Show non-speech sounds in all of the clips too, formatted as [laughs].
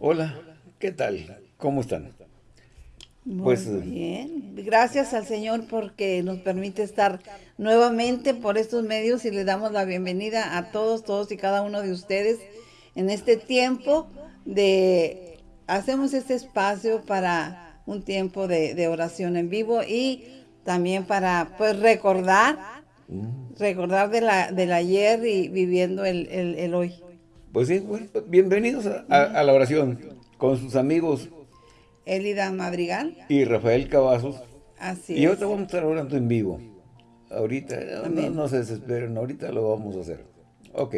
Hola, ¿qué tal? ¿Cómo están? Muy Pues, eh, bien. Gracias al Señor porque nos permite estar nuevamente por estos medios y le damos la bienvenida a todos, todos y cada uno de ustedes en este tiempo de... Hacemos este espacio para un tiempo de, de oración en vivo y también para pues recordar, recordar de la, del ayer y viviendo el, el- el hoy. Pues sí, bueno, bienvenidos a, a- a la oración con sus amigos Elida Madrigal, y Rafael Cavazos. así Y es. ahorita vamos a estar orando en vivo. Ahorita, no, no se desesperen, ahorita lo vamos a hacer. Ok.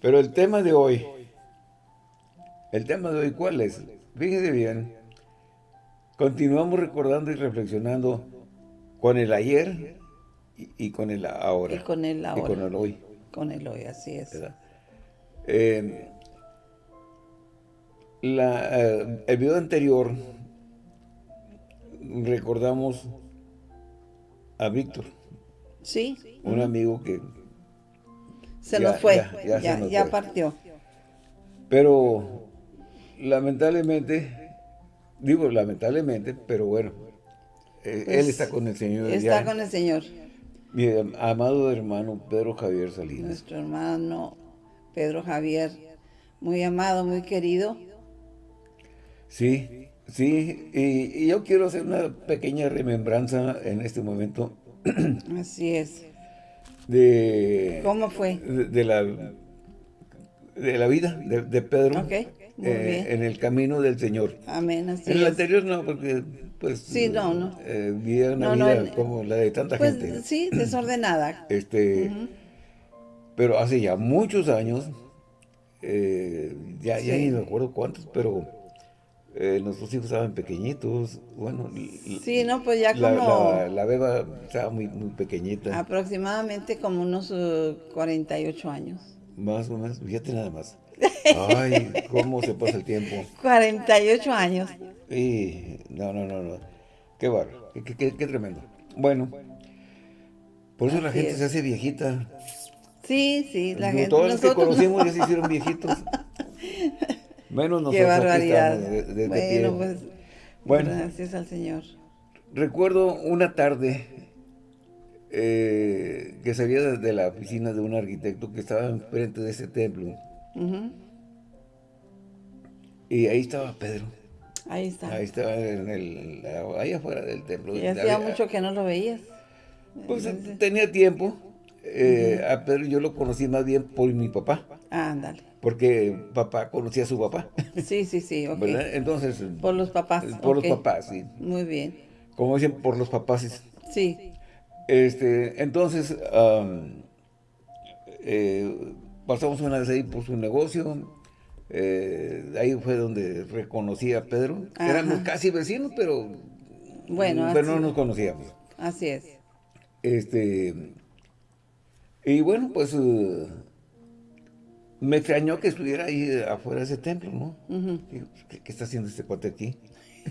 Pero el tema de hoy, el tema de hoy, ¿cuál es? Fíjese bien, continuamos recordando y reflexionando con el ayer y, y con el ahora. Y con el ahora. Y con el hoy. Con el hoy, así es. Eh, la, eh, el video anterior recordamos a Víctor, Sí, un amigo que, se Ya, nos fue, ya, ya, ya se nos ya fue. partió. pero lamentablemente, digo lamentablemente, pero bueno, eh, Pues, él está con el Señor Está con el Señor, Mi amado hermano Pedro Javier Salinas. nuestro hermano Pedro Javier, muy amado, muy querido. Sí, sí, y, y yo quiero hacer una pequeña remembranza en este momento [clears throat] Así es. de, ¿Cómo fue? de, de la, de la vida de, de Pedro Ok, muy eh, en el camino del Señor. Amén, así En el es. anterior no, porque pues Sí, no, no. eh, vivía una No, vida como la de tanta Pues gente. sí, desordenada. [clears throat] Este, pero hace ya muchos años, eh, ya, ya Sí. ni me acuerdo cuántos, pero eh, nuestros hijos estaban pequeñitos, bueno, Sí, no, pues ya la, como la, la beba estaba muy, muy pequeñita, aproximadamente como unos uh, 48 años. más o menos, fíjate nada más. Ay, cómo se pasa el tiempo. 48 años. Y no, no, no, no. Qué bárbaro, qué, qué- qué- qué tremendo. Bueno, por eso la gente es. se hace viejita. Sí, sí, la No, gente. Todos los que no. conocimos ya se hicieron viejitos. Menos [laughs] nosotros Qué barbaridad. de- de- de bueno, pues Bueno. gracias al Señor. Recuerdo una tarde eh, que salía de, de la oficina de un arquitecto que estaba enfrente de ese templo. Y ahí estaba Pedro. Ahí está. Ahí estaba en el, ahí afuera del templo. Y hacía mucho que no lo veías. Pues tenía tiempo. Eh, A Pedro yo lo conocí más bien por mi papá. Ándale. Porque papá conocía a su papá. Sí, sí, sí, ok. ¿Verdad? Entonces, Por los papás. por ok. los papás, sí. Muy bien. Como dicen, por los papás. Sí. Este, entonces, eh, pasamos una vez ahí por su negocio. eh, ahí fue donde reconocí a Pedro. Ajá. Éramos casi vecinos, pero, Bueno, pero no nos conocíamos. Así es. Este, y bueno, pues eh, me extrañó que estuviera ahí afuera de ese templo, ¿no? Digo, ¿qué, qué está haciendo este cuate aquí?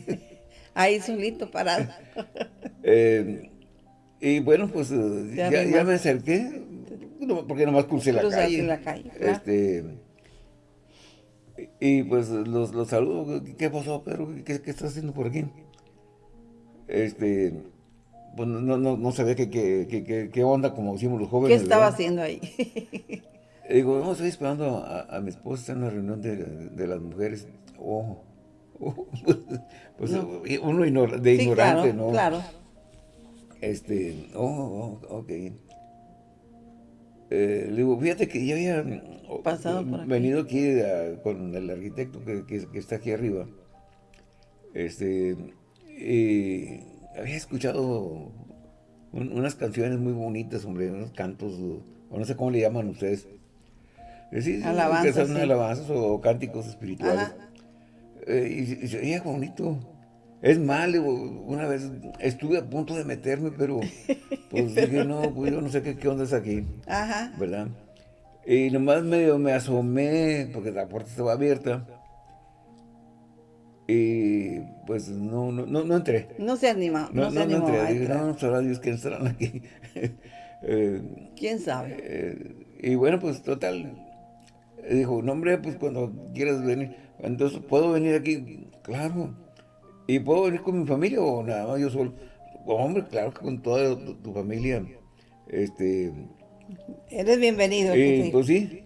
[laughs] Ahí solito parado. [laughs] Eh, y bueno, pues ya, me acerqué, no, porque nomás crucé la Cruzaste calle. la calle, claro. Este, y pues los, los saludo. ¿Qué pasó, Pedro? ¿Qué, qué estás haciendo por aquí? Este, pues no, no, no sabía qué, qué, qué, qué- qué onda, como decimos los ¿Qué jóvenes. estaba ¿verdad? haciendo ahí? Y Digo, no, estoy esperando a, a mi esposa, en una reunión de, de las mujeres. Oh, oh, [laughs] pues uno ignor- de sí, ignorante, claro, ¿no? claro. Este, oh, oh, ok. Eh, le digo, fíjate que yo había mm, Pasado por aquí. venido aquí a- con el arquitecto que, que- que está aquí arriba. Este, y había escuchado un- unas canciones muy bonitas, hombre, unos cantos, o, no sé cómo le llaman ustedes. Eh, sí, Alabanzas, que son sí. alabanzas o cánticos espirituales. Eh, y, y se oía bonito. Es mal, una vez estuve a punto de meterme, pero pues [laughs] dije, no, pues yo no sé qué, qué onda es aquí, Ajá. ¿verdad? Y nomás medio me asomé, porque la puerta estaba abierta, y pues no, no, no, no entré. No se animó, no, No, se no, no entré. Dije, entrar. no, sabrá Dios quién estarán aquí. [laughs] Eh, ¿Quién sabe? eh, y bueno, pues total, dijo, no hombre, pues cuando quieras venir, entonces, ¿puedo venir aquí? Claro. ¿Y puedo venir con mi familia o nada más yo solo? Hombre, claro que con toda tu, familia. Este, Eres bienvenido. Eh, pues sí.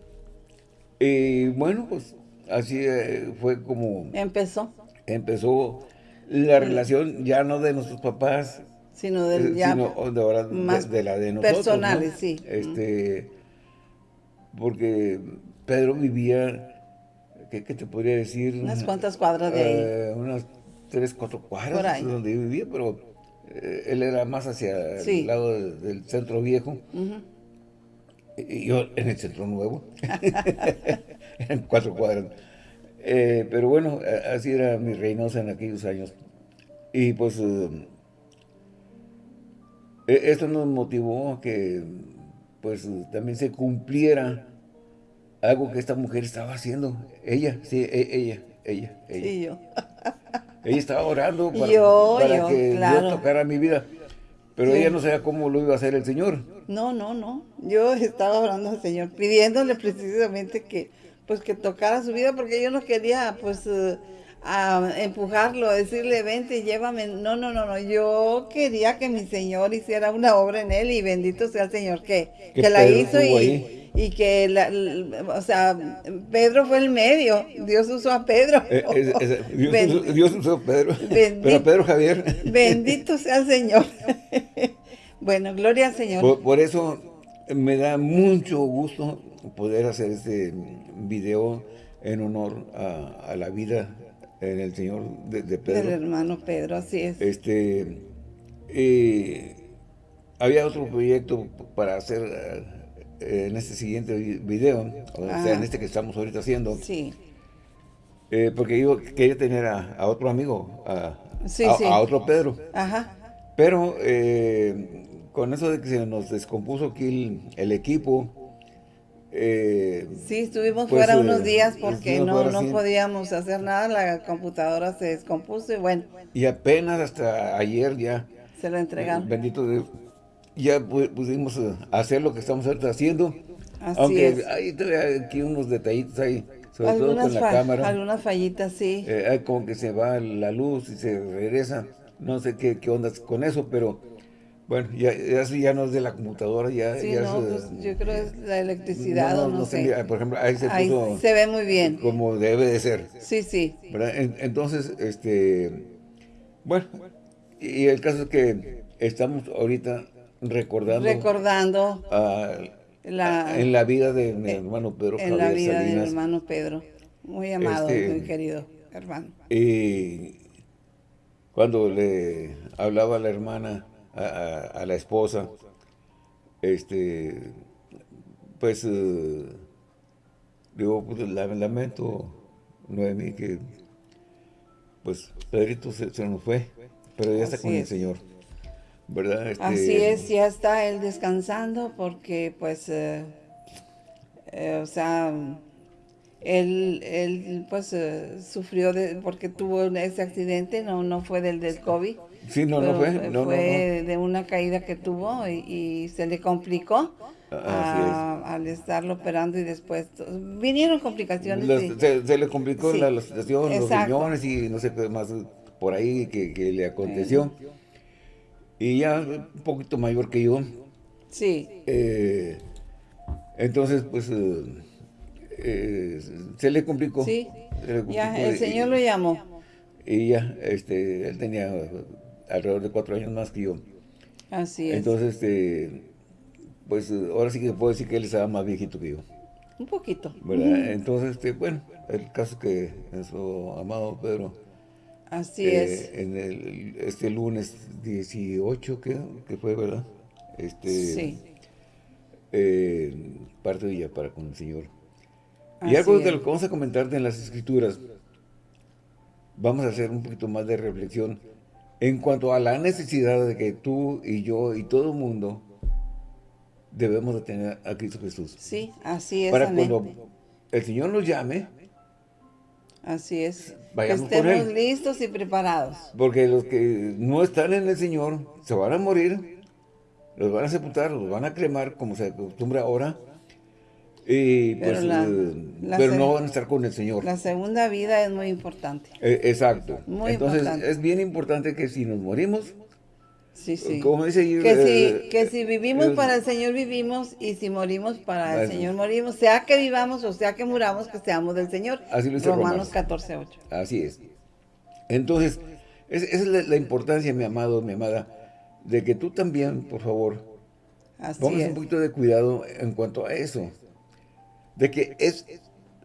Y bueno, pues así eh, fue como... Empezó. Empezó la relación ya no de nuestros papás, sino, del, ya de, ahora, más de, la de nosotros. Personales, sí. Este, porque Pedro vivía, ¿qué, te podría decir? Unas cuantas cuadras de ahí. Eh, unas tres, cuatro cuadras donde vivía, pero eh, él era más hacia el lado del centro viejo. Y yo en el centro nuevo. [laughs] [laughs] en cuatro cuadras. Eh, pero bueno, así era mi Reynosa en aquellos años. Y pues eh, e, esto nos motivó a que pues también se cumpliera algo que esta mujer estaba haciendo. Ella, sí, e, ella, ella, ella. Sí, yo. [laughs] Ella estaba orando para, que Dios tocara mi vida. Pero ella no sabía cómo lo iba a hacer el Señor. No, no, no. Yo estaba orando al Señor, pidiéndole precisamente que, pues, que tocara su vida, porque yo no quería, pues, uh, a empujarlo, decirle, vente, llévame. No, no, no, no. Yo quería que mi Señor hiciera una obra en él y bendito sea el Señor que, que, la hizo y, y que, la, o sea, Pedro fue el medio, Dios usó a Pedro. Eh, Dios, usó, a Pedro, pero a Pedro Javier. Bendito sea el Señor. bueno, gloria al Señor. Por, eso me da mucho gusto poder hacer este video en honor a, la vida en el Señor de, Pedro. Del hermano Pedro, así es. Este, eh, había otro proyecto para hacer en este siguiente video, o sea, en este que estamos ahorita haciendo. Sí. Eh, porque yo quería tener a, otro amigo, a, a, otro Pedro. Ajá. Pero eh, con eso de que se nos descompuso aquí el, equipo. Eh, sí, estuvimos pues, fuera unos días porque no, no podíamos hacer nada, la computadora se descompuso y bueno. Y apenas hasta ayer ya. Se lo entregaron. Bendito Dios ya pudimos eh, hacer lo que estamos haciendo. Así Aunque es. hay aquí unos detallitos ahí, sobre todo con la cámara. Algunas fallitas, sí. Eh, hay como que se va la luz y se regresa. No sé qué, qué onda con eso, pero bueno, ya, ya, ya no es de la computadora, ya, sí, no, pues, yo creo que es la electricidad no, no, sé. Por ejemplo, ahí se puso... se ve muy bien. Como debe de ser. Sí, sí. entonces, este... Bueno, y el caso es que estamos ahorita recordando, recordando en la vida de mi hermano Pedro En la vida de mi hermano Pedro. Muy amado, este, muy querido hermano. Y cuando le hablaba a la hermana, a, la esposa, este, pues, uh, digo, pues, lamento, Noemí, que, pues, Pedrito se, nos fue, pero ya está con el Señor. Este, Así es, ya está él descansando porque pues, eh, eh, o sea, él, él pues eh, sufrió de, porque tuvo ese accidente, no, no fue del del COVID. Sí, no, no fue. No, fue de una caída que tuvo y, se le complicó. al estarlo operando y después vinieron complicaciones. se, le complicó la, situación, los riñones y no sé qué más por ahí que, le aconteció y ya un poquito mayor que yo. Sí. Eh, entonces, pues, eh, eh, se le complicó. Sí, ya, el Señor lo llamó. Y ya, este, él tenía alrededor de cuatro años más que yo. Así es. Entonces, este, pues, ahora sí que puedo decir que él estaba más viejito que yo. Un poquito. ¿Verdad? Entonces, este, bueno, el caso que nuestro amado Pedro Así eh, es. En el, este lunes 18, que, que fue, ¿verdad? Este, sí. Eh, parte de ella para con el Señor. Y algo de lo que vamos a comentarte en las escrituras, vamos a hacer un poquito más de reflexión en cuanto a la necesidad de que tú y yo y todo el mundo debemos de tener a Cristo Jesús. Sí, así es. Para cuando el Señor nos llame, Así es. que estemos listos y preparados. Porque los que no están en el Señor se van a morir, los van a sepultar, los van a cremar, como se acostumbra ahora. Y, Pero pues, la- eh, la pero se- no van a estar con el Señor. La segunda vida es muy importante. Eh, exacto. Muy Entonces, importante. es bien importante que si nos morimos, Sí, sí. como dice Que eh, si, que si vivimos eh, para el Señor vivimos y si morimos para el Eso. Señor morimos, sea que vivamos o sea que muramos, que seamos del Señor. Así lo dice Romanos Romanos. 14, 8. Así es. Entonces, es- esa es la, la importancia, mi amado, mi amada, de que tú también, por favor, Así pongas es. un poquito de cuidado en cuanto a eso. De que es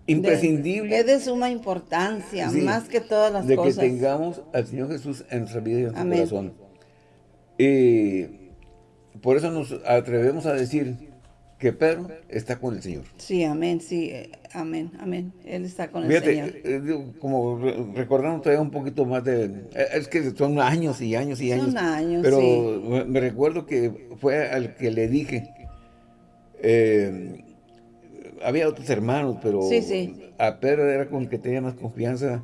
imprescindible Es de suma importancia, Sí, más que todas las de cosas. que tengamos al Señor Jesús en nuestra vida y en nuestro corazón. Y por eso nos atrevemos a decir que Pedro está con el Señor. Sí, amén, sí, eh, amén, amén. Él está con el Señor. eh, como re- recordando todavía un poquito más de... eh, Es que son años y años y años. Son años, Pero sí. me- me recuerdo que fue al que le dije... eh, había otros hermanos, pero Sí, sí. a Pedro era con el que tenía más confianza.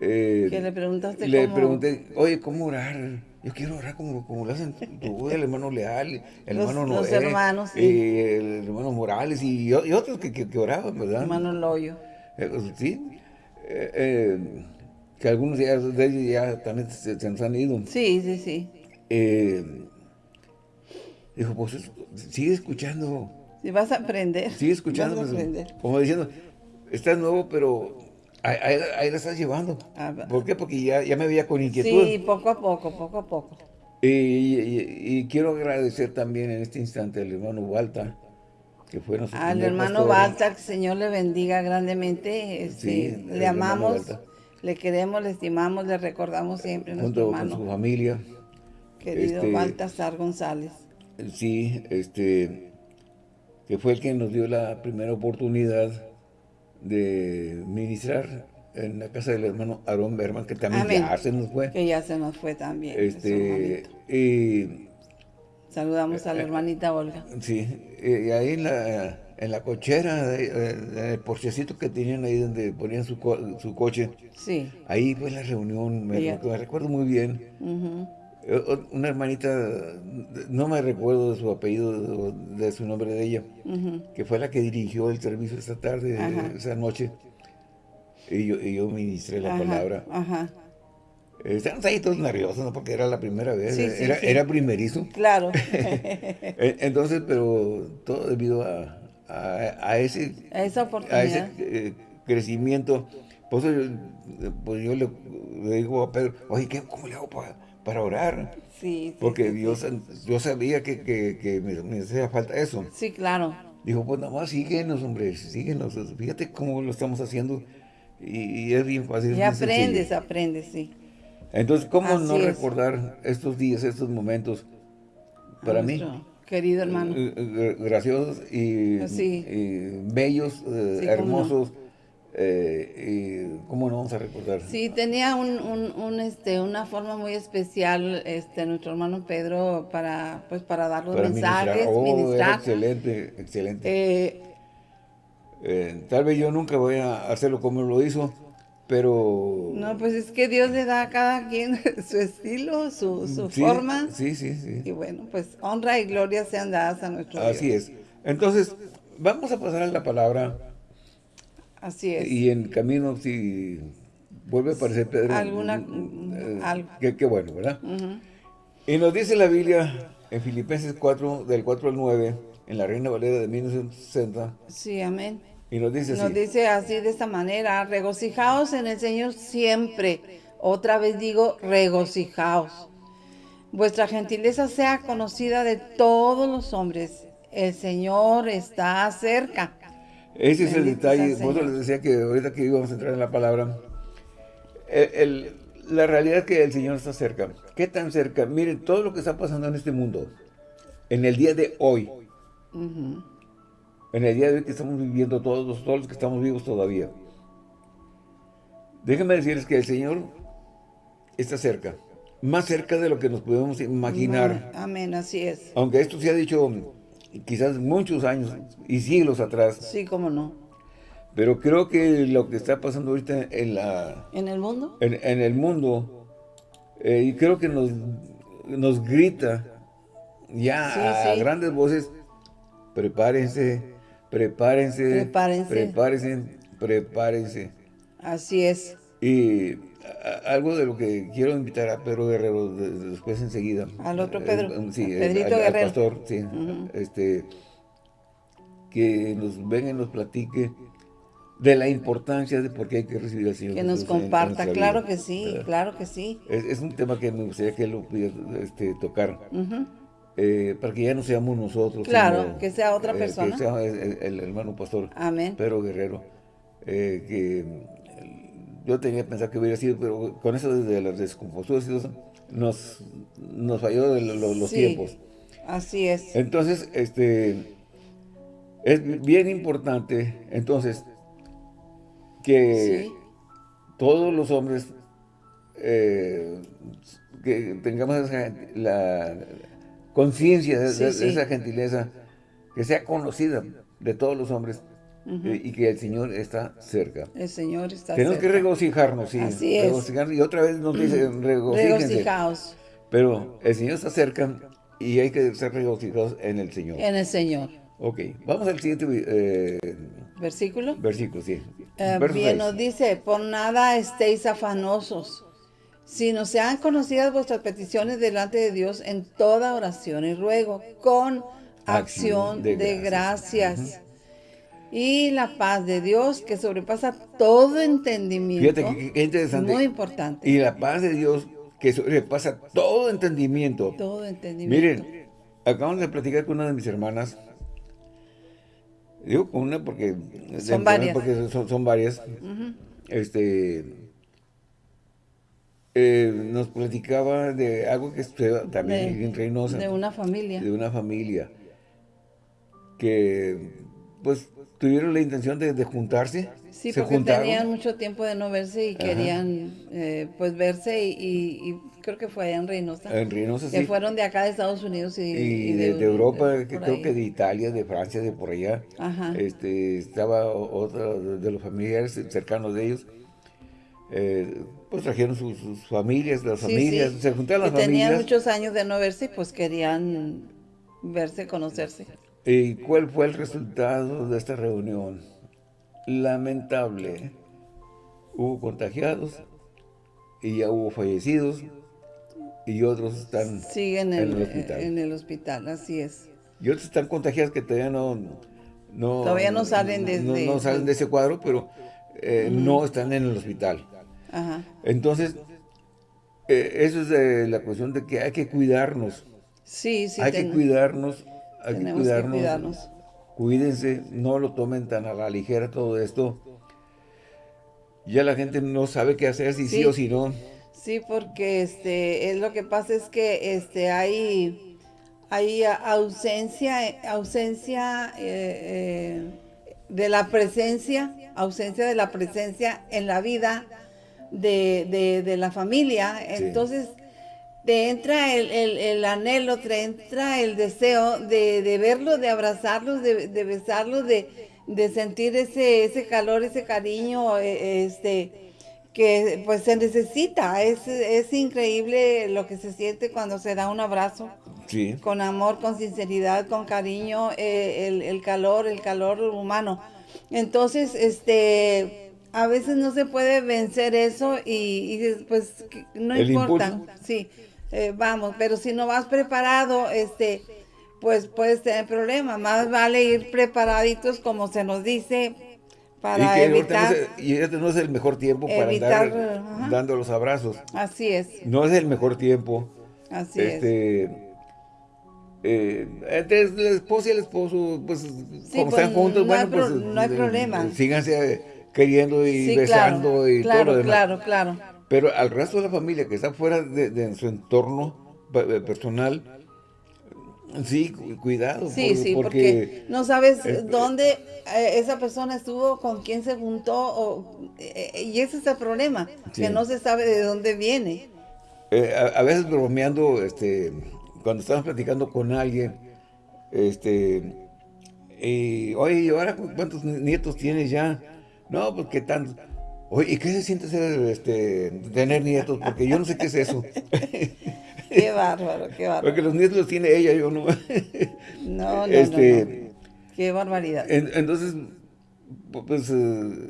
eh, Que le preguntaste le cómo- pregunté, oye, ¿cómo orar? Yo quiero orar como, como lo hacen tú, el hermano Leal, el Los- hermano los Noé, hermanos, sí. y el hermano Morales y, y otros que, que, que oraban, ¿verdad? Hermano Loyo. Eh, pues, sí, eh, eh, que algunos ya, de ellos ya también se, se nos han ido. Sí, sí, sí. Eh, dijo, pues es- sigue escuchando, Si vas a aprender. sigue escuchando, Vas a pues, aprender. como diciendo, estás nuevo, pero ahí, ahí- ahí la estás llevando. Ah. ¿Por qué? Porque ya, ya me veía con inquietud. Sí, poco a poco, poco a poco. Y, y- y quiero agradecer también en este instante al hermano Walta, que fue nuestro Al hermano. Balta, que el Señor le bendiga grandemente. Este, Sí, le amamos, le queremos, le estimamos, le recordamos siempre junto nuestro con su familia. querido este- Baltasar González. Sí, este, que fue el que nos dio la primera oportunidad de ministrar en la casa del hermano Aarón Berman, que también Amén. ya se nos fue. Que ya se nos fue también. Este, y Saludamos eh, a la hermanita Olga. sí, y ahí en la, en la cochera, eh, en el porchecito que tenían ahí donde ponían su, co- su coche, Sí. ahí fue la reunión, me, recuerdo muy bien. Eh, Una hermanita, no me recuerdo de su apellido, de, su nombre de ella, que fue la que dirigió el servicio esta tarde, Ajá. esa noche. Y yo, y yo ministré la Ajá, palabra. Ajá. Eh, Estábamos ahí todos nerviosos, ¿no? Porque era la primera vez, Sí, sí, era, sí. era primerizo. Claro. [laughs] Eh, Entonces, pero todo debido a, a, a ese, A esa a oportunidad. ese eh, crecimiento. Por eso yo, pues yo le, le digo a Pedro, oye, ¿qué, ¿cómo le hago para, para orar? Sí, sí, Porque sí, Dios, yo sabía que, que, que me, me hacía falta eso. Sí, claro. Dijo, pues nada más síguenos, hombre, síguenos. Fíjate cómo lo estamos haciendo. Y, y es bien fácil. Y aprendes, sencillo. aprendes, sí. Entonces, ¿cómo Así no es. recordar estos días, estos momentos para mí? Querido hermano. eh, eh, graciosos y, y bellos, eh, no. Eh, y ¿Cómo no vamos a recordar? Sí, tenía un, un, un, este, una forma muy especial este, nuestro hermano Pedro para, pues, para dar los Para mensajes, ministrar. Oh, ministrar. excelente, excelente. Eh, Eh, tal vez yo nunca voy a hacerlo como lo hizo, pero... no, pues es que Dios le da a cada quien [laughs] su estilo, su, su Sí, forma. Sí, sí, sí. Y bueno, pues honra y gloria sean dadas a nuestro Así Dios. es. Entonces, vamos a pasar a la palabra Así es. y en camino, si vuelve a aparecer Pedro, Alguna- eh, algo. qué, qué bueno, ¿verdad? Y nos dice la Biblia en Filipenses 4, del 4 al 9, en la Reina Valera de 1960, Sí, amén. y nos dice Nos así, dice así de esta manera, regocijaos en el Señor siempre. Otra vez digo, regocijaos. Vuestra gentileza sea conocida de todos los hombres. El Señor está cerca. Ese es el detalle, por eso les decía que ahorita que íbamos a entrar en la palabra, el- el- la realidad es que el Señor está cerca. ¿Qué tan cerca? Miren, todo lo que está pasando en este mundo, en el día de hoy, en el día de hoy que estamos viviendo todos, todos los que estamos vivos todavía. Déjenme decirles que el Señor está cerca, más cerca de lo que nos podemos imaginar. Amén, así es. Aunque esto se ha dicho quizás muchos años y siglos atrás, Sí, cómo no. pero creo que lo que está pasando ahorita en, la, ¿En el mundo? en, en el mundo, eh, y creo que nos, nos grita ya Sí, a sí. grandes voces, prepárense prepárense, Prepárense. prepárense, prepárense. Así es. Y algo de lo que quiero invitar a Pedro Guerrero de- de- después enseguida. Al otro Pedro, Eh, sí, a el- Pedrito al, al Guerrero. pastor, sí. Este, que nos venga y nos platique de la importancia de por qué hay que recibir al Señor Que nos Jesús en- en comparta. Claro que sí, ¿verdad? claro que sí. Es, es un tema que me gustaría que él lo pudiera este, tocar. Eh, para que ya no seamos nosotros. Claro, sino, que sea otra eh, persona. Que sea el, el hermano pastor Amén. Pedro Guerrero. eh, que yo tenía pensado que hubiera sido, pero con eso de las descomposturas y eso, nos, nos falló de lo- lo- los Sí. tiempos. Así es. Entonces, este es bien importante, entonces, que Sí. todos los hombres eh, que tengamos esa, la conciencia de, Sí, de- de sí. esa gentileza, que sea conocida de todos los hombres eh, y que el Señor está cerca. El Señor está Tenemos que regocijarnos, sí. Así es. regocijarnos. Y otra vez nos dice, regocíjense. Regocijaos Pero el Señor está cerca y hay que ser regocijados en el Señor. en el Señor. Ok, vamos al siguiente eh, Versículo. versículo, sí. Eh, bien nos dice, por nada estéis afanosos, sino sean conocidas vuestras peticiones delante de Dios en toda oración y ruego, con acción de, gracias. Y la paz de Dios, que sobrepasa todo entendimiento, Fíjate que, que interesante. muy importante, Y la paz de Dios que sobrepasa todo entendimiento. todo entendimiento. Miren, acabamos de platicar con una de mis hermanas. Digo con una porque... Son varias. Porque son, son varias. Este... eh, nos platicaba de algo que sucedió también de, en Reynosa. de una familia. de una familia que pues tuvieron la intención de, de juntarse. Sí, se porque juntaron. tenían mucho tiempo de no verse y querían eh, pues verse y, y- y creo que fue allá en Reynosa. En Reynosa, que sí. fueron de acá de Estados Unidos y, y de, de Europa, que creo ahí. que de Italia, de Francia, de por allá. Ajá. Este, estaba o- otra de de los familiares cercanos de ellos. Eh, pues trajeron sus, sus familias, las Sí, familias, sí, se juntaron las que tenían familias. muchos años de no verse y pues querían verse, conocerse. ¿Y cuál fue el resultado de esta reunión? Lamentable. Hubo contagiados y ya hubo fallecidos y otros están en en, el hospital. en el hospital, así es. Y otros están contagiados que todavía no... no Todavía no salen de- no, de- no salen de ese cuadro, pero eh, no están en el hospital. Ajá. Entonces, eh, eso es la cuestión de que hay que cuidarnos. Sí, sí. hay que cuidarnos. Hay que tenemos que cuidarnos. cuidarnos. Cuídense, no lo tomen tan a la ligera todo esto. Ya la gente no sabe qué hacer, si sí, Sí. o si no. Sí, porque este es lo que pasa es que este hay hay ausencia ausencia eh, eh, de la presencia ausencia de la presencia en la vida de, de- de la familia Sí. Te entra el, el- el anhelo te entra el deseo de, de verlos de abrazarlos de, de besarlos de, de sentir ese ese calor ese cariño eh, este que pues se necesita, es, es increíble lo que se siente cuando se da un abrazo, Sí. con amor, con sinceridad, con cariño, eh, el, el calor, el calor humano. Entonces, este, a veces no se puede vencer eso y, y pues no El importa, impulso. sí, eh, vamos, pero si no vas preparado, este, pues puedes tener problemas, más vale ir preparaditos como se nos dice para y que evitar, no es, y este no es el mejor tiempo para evitar, andar ajá. dando los abrazos. así es, No es el mejor tiempo. así es. este, eh, entre la esposa y el esposo, pues, como pues, están juntos, no hay bueno, pues, no hay eh, problema. síganse queriendo y Sí, besando claro, y claro, todo lo demás. claro, claro. Pero al resto de la familia que está fuera de, de su entorno pe- personal, sí, cu- cuidado. Sí, por- sí, porque, no sabes este- dónde eh, esa persona estuvo, con quién se juntó, o, eh, y ese es el problema, Sí. que no se sabe de dónde viene. Eh, a, a veces bromeando, este, cuando estamos platicando con alguien, este, y, oye, ¿y ahora cu- cuántos nietos tienes ya? No, pues qué tantos. Oye, ¿y qué se siente ser, este, tener nietos? Porque yo no sé qué es eso. [laughs] Qué bárbaro, qué bárbaro. Porque los nietos los tiene ella, yo no. [laughs] No, no, este, no, Qué barbaridad. entonces, pues eh,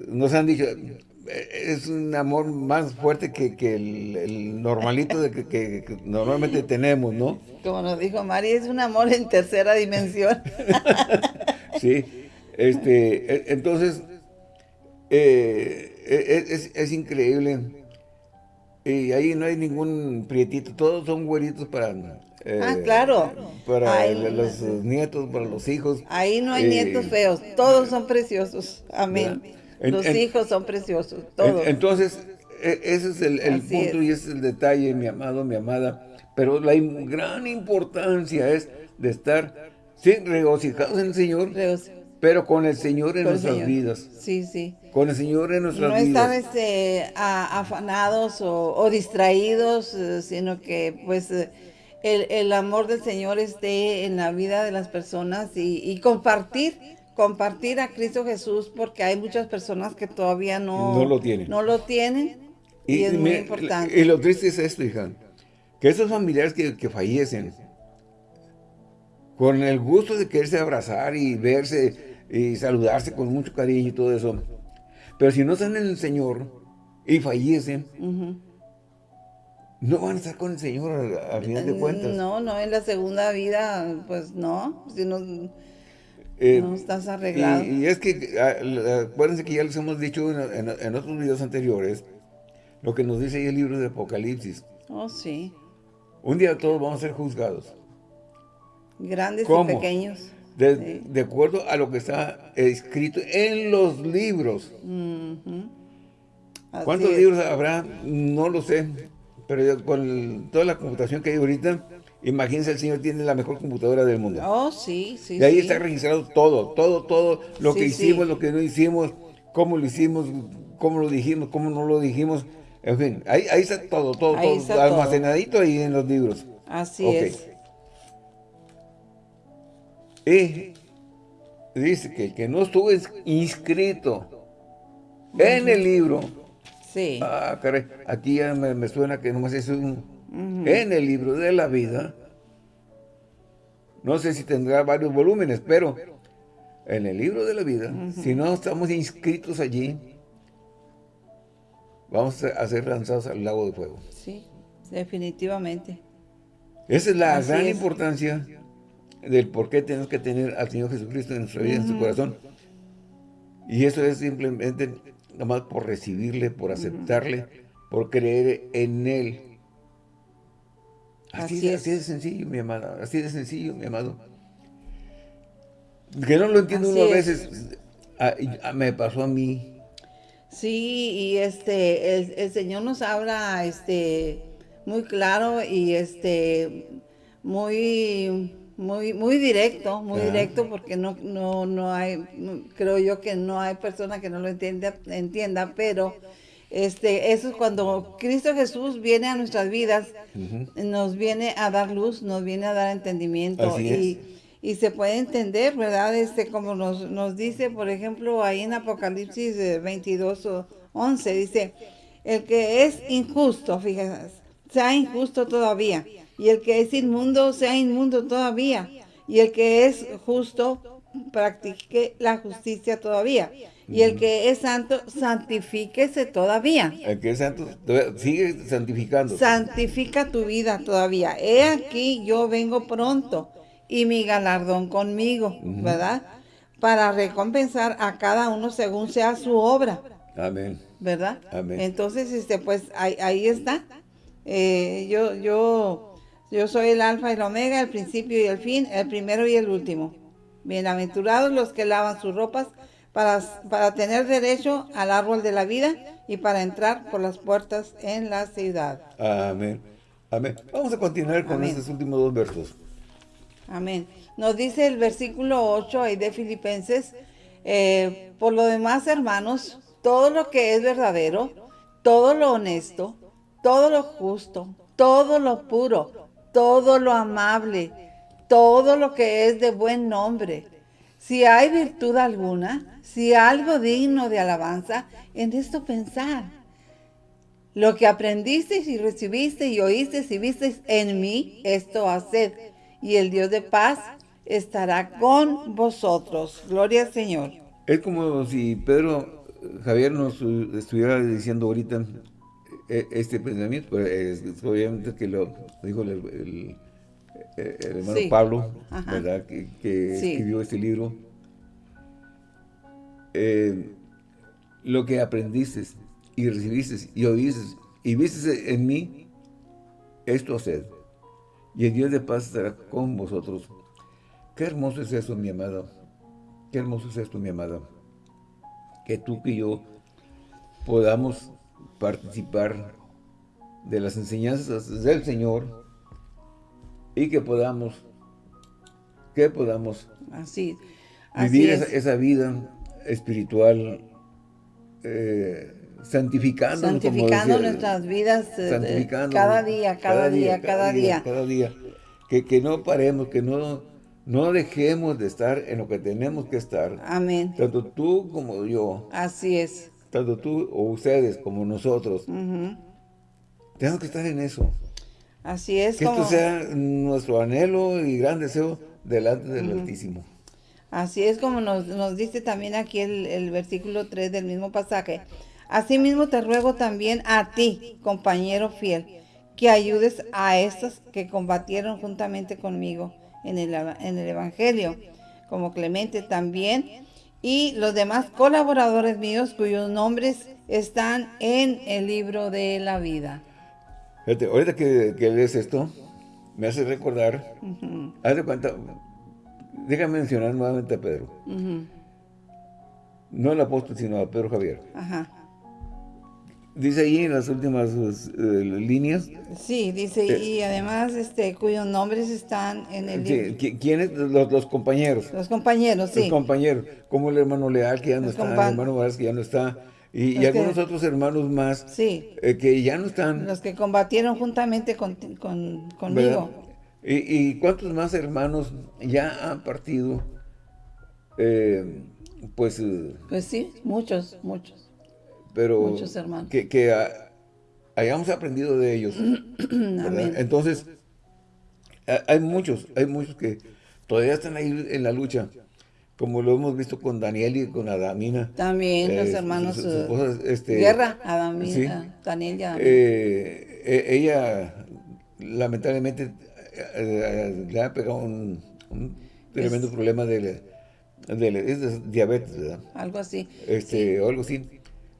nos han dicho, eh, es un amor más fuerte que, el, normalito de que, normalmente tenemos, ¿no? Como nos dijo Mari, es un amor en tercera dimensión. [laughs] sí, este, e, entonces, eh, e, e, es, es, increíble. Y ahí no hay ningún prietito, todos son güeritos para ah, claro. Para los nietos, para los hijos. Ahí no hay nietos feos, todos son preciosos. Amén. los hijos son preciosos, todos. entonces, e, ese es el, punto y ese es el detalle, mi amado, mi amada. Pero la gran importancia es de estar sí, regocijados en el Señor, pero con el Señor en nuestras vidas. Sí, sí. Con el Señor en nuestras vidas. No estar este, afanados o, distraídos, eh, sino que pues... Eh, el, amor del Señor esté en la vida de las personas y, compartir, compartir a Cristo Jesús, porque hay muchas personas que todavía no, no lo tienen. No lo tienen y, es muy importante. Y lo triste es esto, hija, que esos familiares que, que fallecen, con el gusto de quererse abrazar y verse y saludarse con mucho cariño y todo eso, pero si no están en el Señor y fallecen, no van a estar con el Señor a, final de cuentas. No, no, en la segunda vida, pues no, si no, eh, no estás arreglado. Y, es que, ah, acuérdense que ya les hemos dicho en, otros videos anteriores, lo que nos dice ahí el libro de Apocalipsis. Oh, sí. Un día todos vamos a ser juzgados. Grandes y pequeños. De, acuerdo a lo que está escrito en los libros. ¿Cuántos libros habrá? No lo sé. Pero con toda la computación que hay ahorita, imagínense el Señor tiene la mejor computadora del mundo. Oh, sí, sí. Y ahí está registrado todo, todo, todo, lo que hicimos, lo que no hicimos, cómo lo hicimos, cómo lo dijimos, cómo no lo dijimos. En fin, ahí, ahí está todo, todo, todo almacenadito ahí en los libros. Así es. Y dice que el que no estuvo inscrito en el libro Sí. Ah, caray, aquí ya me, suena que nomás es un... En el libro de la vida, no sé si tendrá varios volúmenes, pero en el libro de la vida, si no estamos inscritos allí, vamos a ser lanzados al lago de fuego. Sí, definitivamente. Esa es la gran importancia del por qué tenemos que tener al Señor Jesucristo en nuestra vida, en su corazón. Y eso es simplemente nomás por recibirle, por aceptarle, por creer en Él. Así, así, de sencillo, mi amada, así de sencillo, mi amado. Que no lo entiendo uno a veces, me pasó a mí. Sí, y este, el, Señor nos habla, este, muy claro y este, muy muy muy directo, muy directo porque no no no hay creo yo que no hay persona que no lo entienda entienda, pero este eso es cuando Cristo Jesús viene a nuestras vidas, nos viene a dar luz, nos viene a dar entendimiento y y se puede entender, ¿verdad? Este como nos nos dice, por ejemplo, ahí en Apocalipsis 22 o 11 dice, el que es injusto, fíjense, sea injusto todavía y el que es inmundo sea inmundo todavía, y el que es justo practique la justicia todavía, y el que es santo santifíquese todavía. El que es santo sigue santificando. Santifica tu vida todavía. He aquí yo vengo pronto y mi galardón conmigo, ¿verdad? Para recompensar a cada uno según sea su obra. Amén. ¿Verdad? Amén. Entonces, este, pues ahí, ahí está. Eh, yo, yo yo soy el alfa y el omega, el principio y el fin, el primero y el último. Bienaventurados los que lavan sus ropas para, para tener derecho al árbol de la vida y para entrar por las puertas en la ciudad. Amén. Amén. Vamos a continuar con estos últimos dos versos. Amén. Nos dice el versículo 8 ahí de Filipenses, eh, por lo demás, hermanos, todo lo que es verdadero, todo lo honesto, todo lo justo, todo lo puro, todo lo amable, todo lo que es de buen nombre. Si hay virtud alguna, si algo digno de alabanza, en esto pensar. Lo que aprendiste y recibiste y oíste y viste en mí, esto haced. Y el Dios de paz estará con vosotros. Gloria al Señor. Es como si Pedro, Javier nos estuviera diciendo ahorita eh, este pensamiento, pues, obviamente que lo dijo el, hermano Pablo, ¿verdad? Que, escribió este libro. Eh, lo que aprendiste y recibiste y oíste y viste en mí, esto haced. Y el Dios de paz estará con vosotros. Qué hermoso es esto, mi amado. Qué hermoso es esto, mi amada. Que tú y yo podamos participar de las enseñanzas del Señor y que podamos, que podamos así, vivir esa, vida espiritual eh, santificando, santificando nuestras vidas eh, cada día, cada, día, cada día, cada día, Que, que no paremos, que no, no dejemos de estar en lo que tenemos que estar. Amén. Tanto tú como yo. Así es. Tanto tú o ustedes como nosotros. Tenemos que estar en eso. Así es. Que esto sea nuestro anhelo y gran deseo delante del Altísimo. Así es como nos, dice también aquí el, el versículo 3 del mismo pasaje. Asimismo te ruego también a ti, compañero fiel, que ayudes a estos que combatieron juntamente conmigo en el, en el Evangelio, como Clemente también, y los demás colaboradores míos cuyos nombres están en el libro de la vida. Fíjate, ahorita que, lees esto, me hace recordar, haz de cuenta, déjame mencionar nuevamente a Pedro. No el apóstol, sino a Pedro Javier. Ajá. Dice ahí en las últimas eh, líneas. Sí, dice, eh, y además este, cuyos nombres están en el libro. ¿Quiénes? Los, compañeros. Los compañeros, sí. Los compañeros, como el hermano Leal, que ya no está, el hermano Vargas, que ya no está, y, algunos otros hermanos más sí. Eh, que ya no están. Los que combatieron juntamente con, conmigo. ¿Y, ¿Y, cuántos más hermanos ya han partido? pues... pues sí, muchos, muchos pero hermanos. que, hayamos aprendido de ellos. [clears throat] Entonces, hay muchos, hay muchos que todavía están ahí en la lucha, como lo hemos visto con Daniel y con Adamina. También los eh, hermanos eh, este, Guerra, Adamina, Daniel y Adamina. Eh, ella, lamentablemente, le ha pegado un, tremendo problema de, diabetes, ¿verdad? Algo así. Este, O algo así.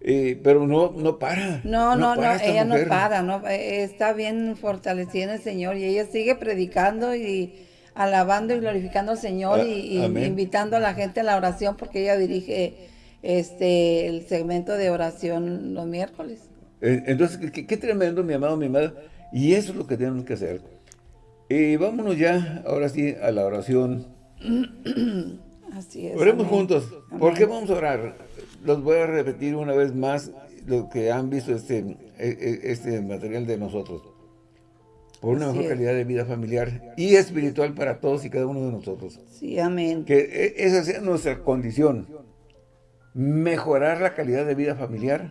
Eh, pero no, no para. No, no, no, ella no para, no, eh, está bien fortalecida en el Señor y ella sigue predicando y alabando y glorificando al Señor ah, y, invitando a la gente a la oración porque ella dirige este el segmento de oración los miércoles. Eh, entonces, qué, tremendo, mi amado, mi amada. Y eso es lo que tenemos que hacer. Y vámonos ya, ahora sí, a la oración. [clears throat] Así es. Oremos juntos. ¿Por qué vamos a orar? Los voy a repetir una vez más lo que han visto este, e, e, este material de nosotros. Por una mejor calidad de vida familiar y espiritual para todos y cada uno de nosotros. Sí, amén. Que e, esa sea nuestra condición. Mejorar la calidad de vida familiar.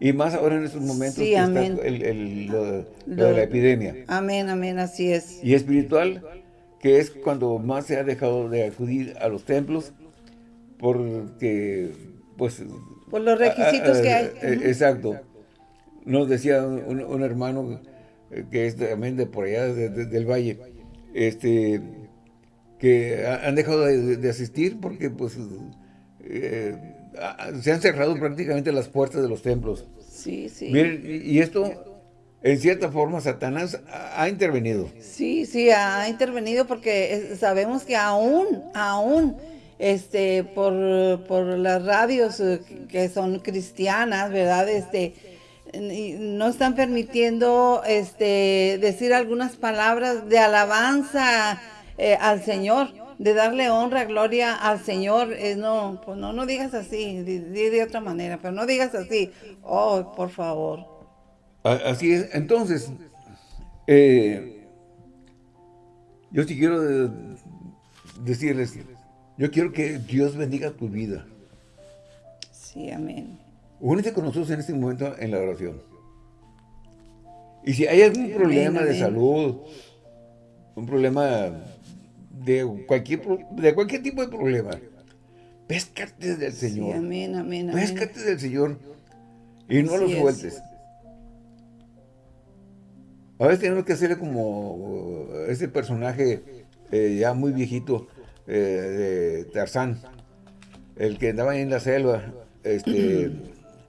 Y más ahora en estos momentos que está el, lo, de la epidemia. Amén, amén, así es. Y espiritual, que es cuando más se ha dejado de acudir a los templos porque, pues... Por los requisitos que hay. Eh, exacto. Nos decía un, hermano eh, que es también de por allá, del Valle, este, que han dejado de, asistir porque, pues, eh, se han cerrado prácticamente las puertas de los templos. Sí, sí. Miren, y esto en cierta forma Satanás ha intervenido. Sí, sí, ha intervenido porque sabemos que aún, aún este, por, por las radios eh, que son cristianas, ¿verdad? Este, no están permitiendo este, decir algunas palabras de alabanza eh, al Señor, de darle honra, gloria al Señor. Eh, no, pues no, no digas así, di, de otra manera, pero no digas así. Oh, por favor. Así es. Entonces, yo sí quiero decirles yo quiero que Dios bendiga tu vida. Sí, amén. Únete con nosotros en este momento en la oración. Y si hay algún problema de salud, un problema de cualquier, de cualquier tipo de problema. Péscate del Señor. Sí, amén, amén, Péscate del Señor y no lo sueltes. A veces tenemos que hacerle como uh, ese personaje eh, ya muy viejito eh, de Tarzán, el que andaba ahí en la selva, este,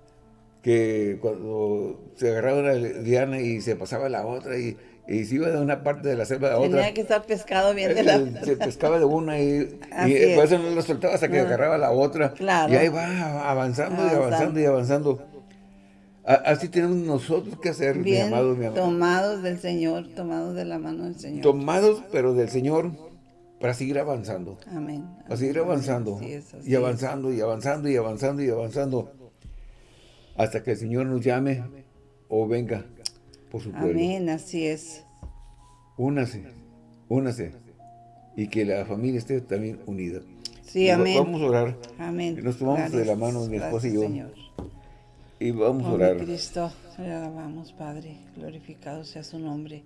[clears throat] que cuando se agarraba una diana y se pasaba la otra y, se iba de una parte de la selva a otra. Tenía que estar pescado bien de la eh, Se pescaba de una y, y por eso no lo soltaba hasta que agarraba la otra. Y ahí va avanzando, y avanzando y avanzando. Así tenemos nosotros que hacer, mi amado, mi amado. Tomados del Señor, tomados de la mano del Señor. Tomados, pero del Señor, para seguir avanzando. Amén. Para seguir avanzando. y avanzando, y avanzando, y avanzando, y avanzando. Hasta que el Señor nos llame o venga por su pueblo. Amén, así es. Únase, únase. Y que la familia esté también unida. Sí, amén. Vamos a orar. Amén. Nos tomamos de la mano mi esposa y yo. Y vamos a orar. Cristo, le alabamos, Padre. Glorificado sea su nombre.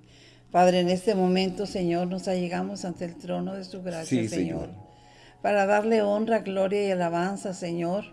Padre, en este momento, Señor, nos allegamos ante el trono de su gracia, señor, Para darle honra, gloria y alabanza, Señor.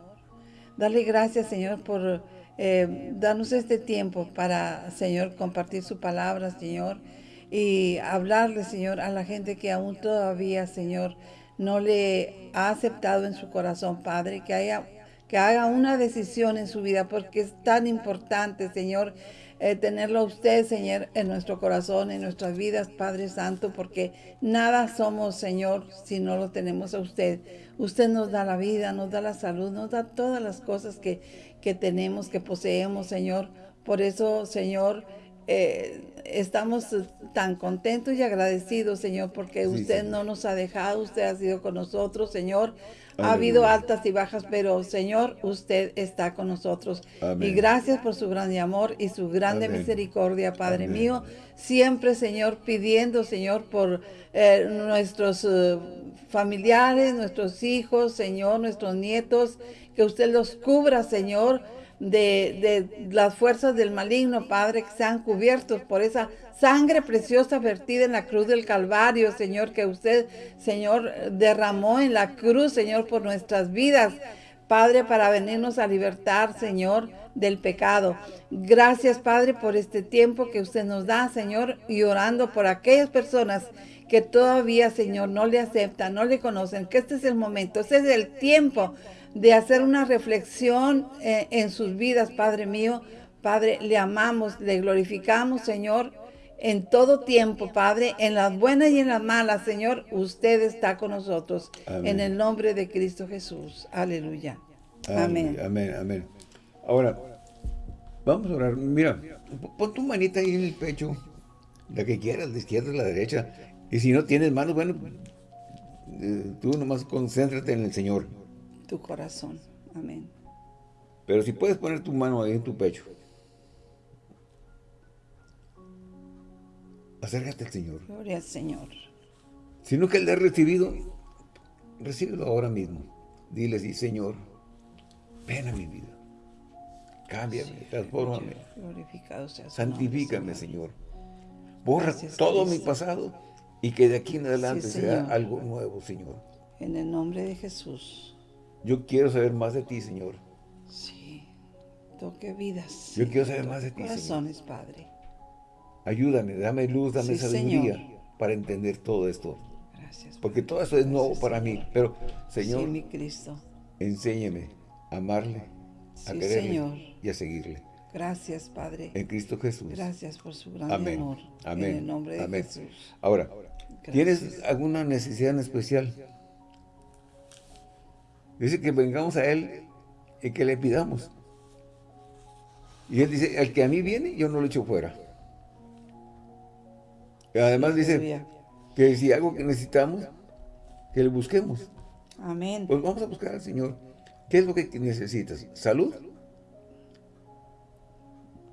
Darle gracias, Señor, por eh, darnos este tiempo para, Señor, compartir su palabra, Señor. Y hablarle, Señor, a la gente que aún todavía, Señor, no le ha aceptado en su corazón, Padre, que haya que haga una decisión en su vida, porque es tan importante, Señor, eh, tenerlo a usted, Señor, en nuestro corazón, en nuestras vidas, Padre Santo, porque nada somos, Señor, si no lo tenemos a usted. Usted nos da la vida, nos da la salud, nos da todas las cosas que, que tenemos, que poseemos, Señor. Por eso, Señor, eh, estamos tan contentos y agradecidos, Señor, porque usted no nos ha dejado, usted ha sido con nosotros, Señor. Ha habido altas y bajas, pero Señor, usted está con nosotros. Y gracias por su grande amor y su grande misericordia, Padre mío. Siempre, Señor, pidiendo, Señor, por eh, nuestros eh, familiares, nuestros hijos, Señor, nuestros nietos, que usted los cubra, Señor, de, de las fuerzas del maligno, Padre, que sean cubiertos por esa sangre preciosa vertida en la cruz del Calvario, Señor, que usted, Señor, derramó en la cruz, Señor, por nuestras vidas. Padre, para venirnos a libertar, Señor, del pecado. Gracias, Padre, por este tiempo que usted nos da, Señor, y orando por aquellas personas que todavía, Señor, no le aceptan, no le conocen, que este es el momento, este es el tiempo de hacer una reflexión eh, en sus vidas, Padre mío. Padre, le amamos, le glorificamos, Señor, en todo tiempo, Padre, en las buenas y en las malas, Señor, usted está con nosotros. En el nombre de Cristo Jesús. Aleluya. Amén. Amén, amén. Ahora, vamos a orar. Mira, pon tu manita ahí en el pecho, la que quieras, la izquierda, la derecha. Y si no tienes manos, bueno, eh, tú nomás concéntrate en el Señor. Tu corazón. Amén. Pero si puedes poner tu mano ahí en tu pecho. acércate al Señor. Gloria al Señor. Si no que Él le ha recibido, recíbelo ahora mismo. Dile sí, Señor, ven a mi vida. Cámbiame, transfórmame. Glorificado sea Santifícame, Señor. Borra todo mi pasado y que de aquí en adelante sea algo nuevo, Señor. En el nombre de Jesús. Yo quiero saber más de ti, Señor. Sí. Toque vidas. Yo quiero saber más de ti, Corazones, Padre. Ayúdame, dame luz, dame sabiduría para entender todo esto. Gracias. Porque todo eso es nuevo para mí. Pero, Señor, mi Cristo. enséñame a amarle, a quererle y a seguirle. Gracias, Padre. En Cristo Jesús. Gracias por su gran amor. Amén. En el nombre de Jesús. Ahora, ¿tienes alguna necesidad en especial? Dice que vengamos a Él y que le pidamos. Y Él dice, el que a mí viene, yo no lo echo fuera. Además dice que si algo que necesitamos, que le busquemos. Amén. Pues vamos a buscar al Señor. ¿Qué es lo que necesitas? ¿Salud?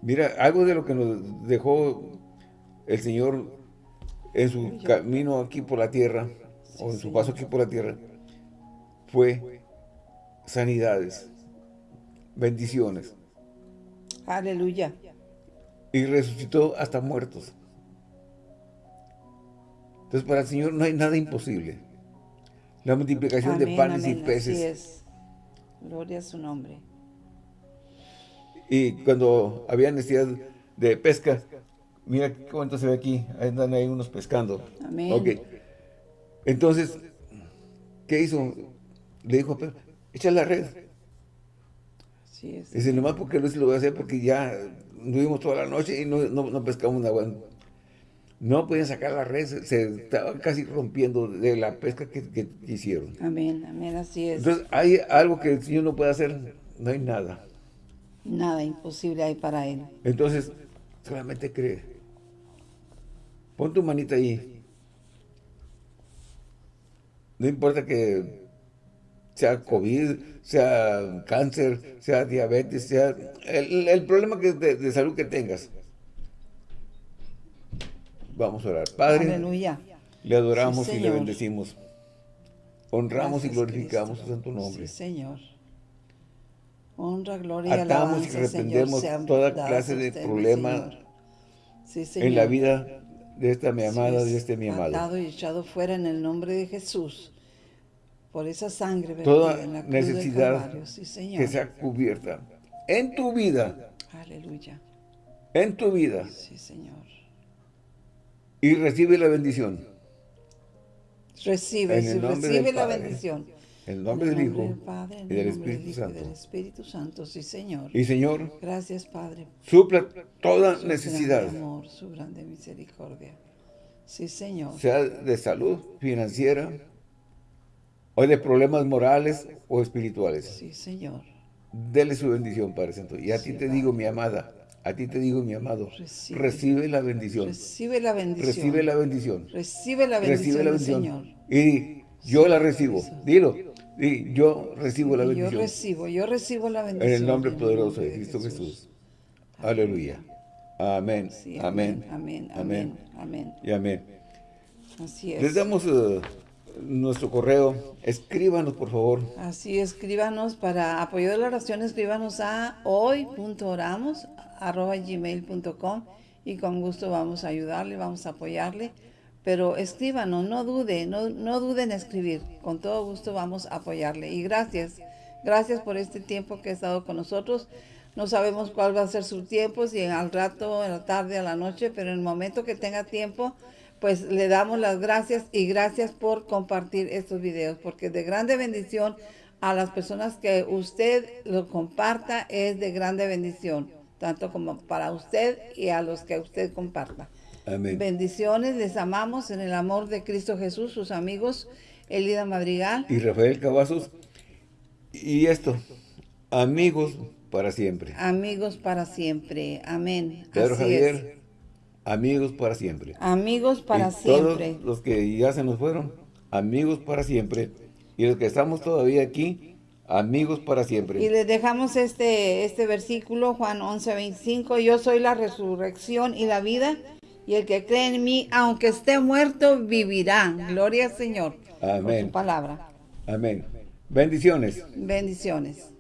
Mira, algo de lo que nos dejó el Señor en su camino aquí por la tierra, o en su paso aquí por la tierra, fue sanidades, bendiciones. Aleluya. Y resucitó hasta muertos. Entonces para el Señor no hay nada imposible. la multiplicación de Amén, panes y peces. Así es. Gloria a su nombre. Y cuando había necesidad de pesca, mira cuánto se ve aquí, ahí andan ahí unos pescando. Amén. Ok. Entonces, ¿qué hizo? Le dijo a Pedro, echa la red. Así es. Dice, nomás porque se lo voy a hacer porque ya estuvimos toda la noche y no, no, no pescamos nada. No podían sacar la red, se, se estaba casi rompiendo de la pesca que, que hicieron. Amén, amén, así es. Entonces, hay algo que el Señor no puede hacer, no hay nada. Nada imposible hay para Él. Entonces, solamente cree. Pon tu manita ahí. No importa que sea COVID, sea cáncer, sea diabetes, sea el, el problema que de, de salud que tengas. Vamos a orar. Padre, Aleluya. le adoramos Sí, y le Señor. bendecimos. Honramos y Gracias, glorificamos Cristo. tu santo nombre. Sí, Señor. Honra, gloria y Atamos y alabanza, reprendemos Señor, sean toda clase de usted, problema Señor. Sí, Señor. en la vida de esta mi amada, de es, este mi amado. Atado y echado fuera en el nombre de Jesús. Por esa sangre Toda en la cruz del necesidad. Sí, Señor. que sea cubierta en tu vida, Aleluya. en tu vida, Sí, Señor. y recibe la bendición. Recibe, nombre recibe del la Padre, bendición. En el nombre En del el Hijo del Padre, y del el nombre Espíritu y Santo. del Espíritu Santo, sí, Señor. Y Señor, Gracias, Padre. supla toda Su necesidad, grande amor, su grande misericordia. Sí, Señor. sea de salud, financiera, o de problemas morales o espirituales. Sí, Señor. Dele su bendición, Padre Santo. Y a ti te digo, mi amada, a ti te digo, mi amado, Recibe. recibe la bendición. Recibe la bendición. Recibe la bendición. Recibe la bendición, Recibe la bendición. Señor. Y yo la recibo. Dilo. Y yo recibo la Y yo bendición. recibo, yo recibo la En bendición. el nombre en poderoso de Cristo Jesús. Aleluya. Amén. Amén. amén, amén, amén. Y amén. Así es. Les damos eh, nuestro correo. Escríbanos, por favor. Así, escríbanos para apoyo de la oración, escríbanos a hoy.oramos arroba gmail.com y con gusto vamos a ayudarle, vamos a apoyarle. Pero escríbanos, no dude, no, no dude en escribir. Con todo gusto vamos a apoyarle. Y gracias, gracias por este tiempo que ha estado con nosotros. No sabemos cuál va a ser su tiempo, si al rato, en la tarde, a la noche, pero en el momento que tenga tiempo, pues le damos las gracias y gracias por compartir estos videos, porque de grande bendición a las personas que usted lo comparta es de grande bendición, tanto como para usted y a los que usted comparta. Amén. Bendiciones, les amamos en el amor de Cristo Jesús, sus amigos, Elida Madrigal. Y Rafael Cavazos. Y esto, amigos para siempre. Amigos para siempre. Amén. Pedro Así Javier, es. Amigos para siempre. Amigos para y siempre. Todos los que ya se nos fueron, amigos para siempre. Y los que estamos todavía aquí, amigos para siempre. Y les dejamos este, este versículo, Juan 11, 25. Yo soy la resurrección y la vida, y el que cree en mí, aunque esté muerto, vivirá. Gloria al Señor. Por Amén. su palabra. Amén. Bendiciones. Bendiciones.